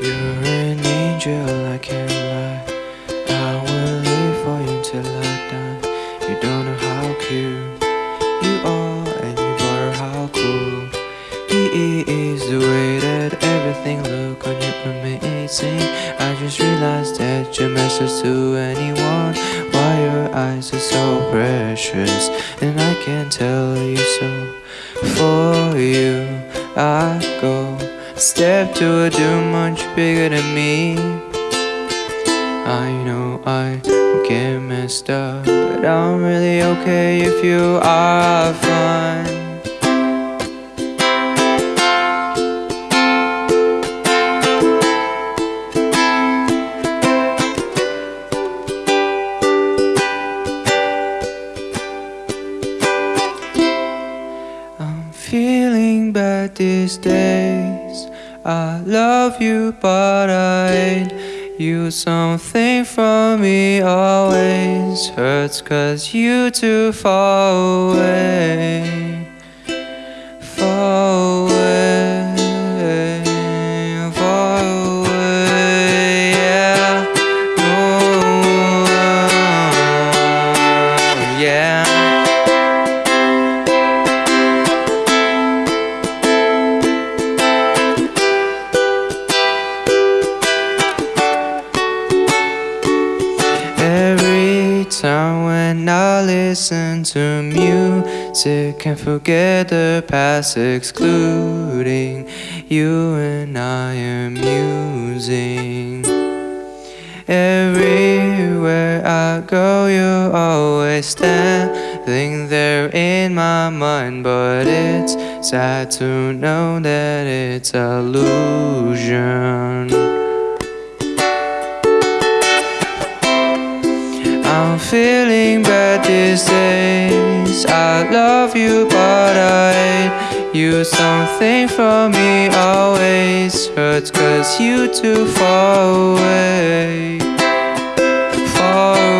You're an angel, I can't lie. I will live for you till I die. You don't know how cute you are, and you were how cool. He is the way that everything look on you amazing. I just realized that your message to anyone. Why your eyes are so precious, and I can tell you so. For you, I go. Step to a doom much bigger than me. I know I get messed up, but I'm really okay if you are fine. I'm feeling bad these days. I love you, but I you. Something from me always hurts, cause you too far away. Far away, Time when I listen to music, can forget the past, excluding you and I am musing. Everywhere I go, you're always standing there in my mind. But it's sad to know that it's illusion. I'm feeling bad these days. I love you, but I hate you. Something from me always hurts, cause you too far away. Far away,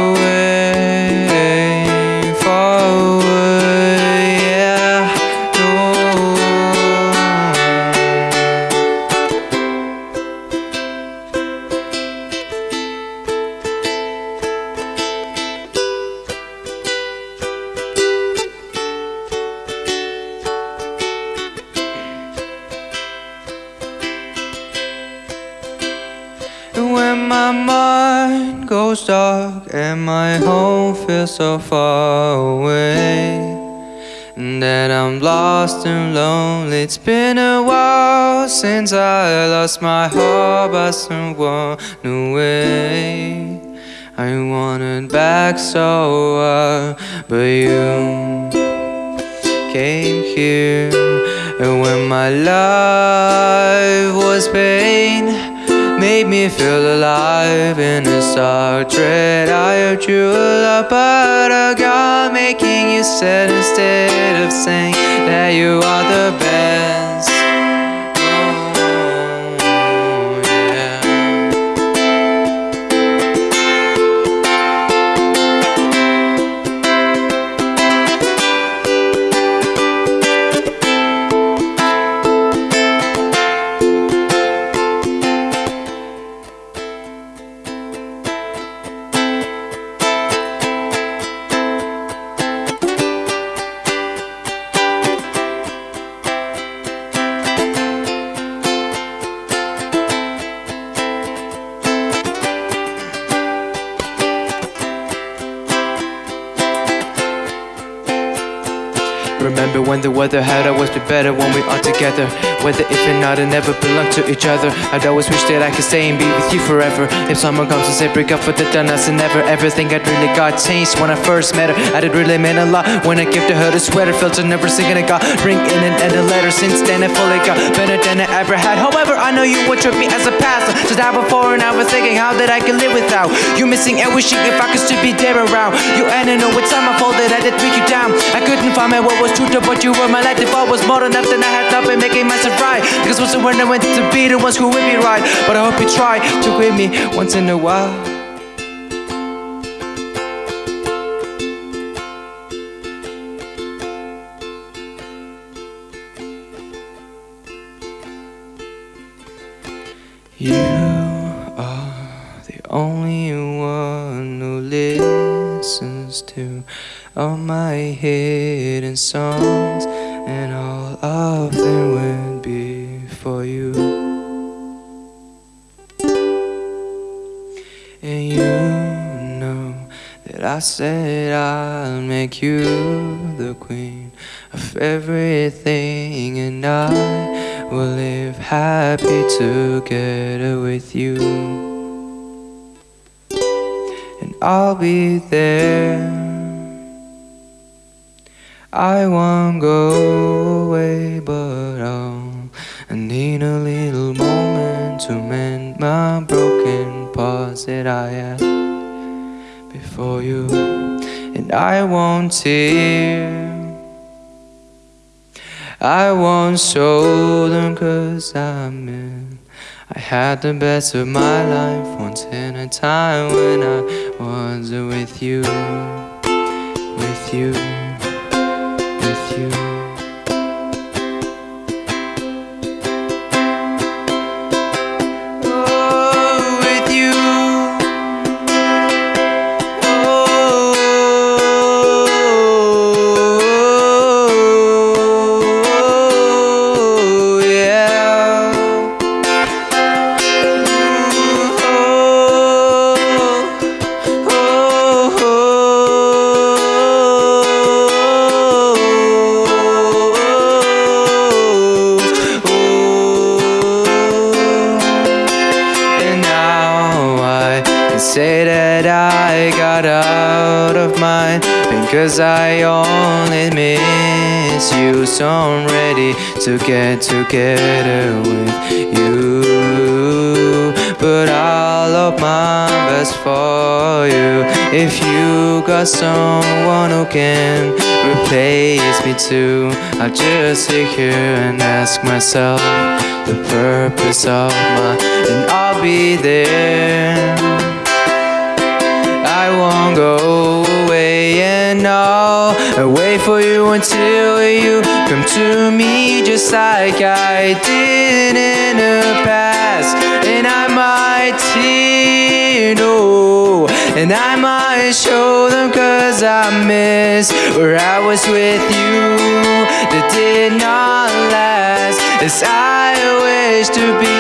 dark and my home feels so far away, that I'm lost and lonely. It's been a while since I lost my heart by someone away. I wanted back so well, but you came here and when my life was pain made me feel alive in a dark dread I you a lot but I got making you sad instead Remember when the weather had always been better when we are together. Whether if or not, and never belong to each other. I'd always wish that I could stay and be with you forever. If someone comes and say break up with the done us and never everything I'd really got changed when I first met her. I did really mean a lot when I gifted her the sweater. Felt her never singing. I got ring in and end a letter. Since then, I fully got better than I ever had. However, I know you would trip me as a pastor. Just now before and I was thinking how that I could live without you missing and wishing if I could still be there around you. And I know with time I folded, I did break you down. I couldn't find my what was true to but you were my life. If I was more than enough, then I had not making myself right. Because was when I went to be the ones who would be right. But I hope you try to with me once in a while. You are the only one who listens to all my hidden songs, and all of them would be for you. And you know that I said I'll make you the queen of everything, and I will live happy together with you. And I'll be there. I won't go away, but I'll need a little moment to mend my broken parts that I had before you. And I won't tear I won't show them cause I'm in. I had the best of my life once in a time when I was with you, with you, out of my pain Cause I only miss you So I'm ready to get together with you But I'll love my best for you If you got someone who can replace me too I'll just sit here and ask myself the purpose of my and I'll be there. Until you come to me just like I did in the past. And I might see no, and I might show them cause I miss where I was with you that did not last. As I wish to be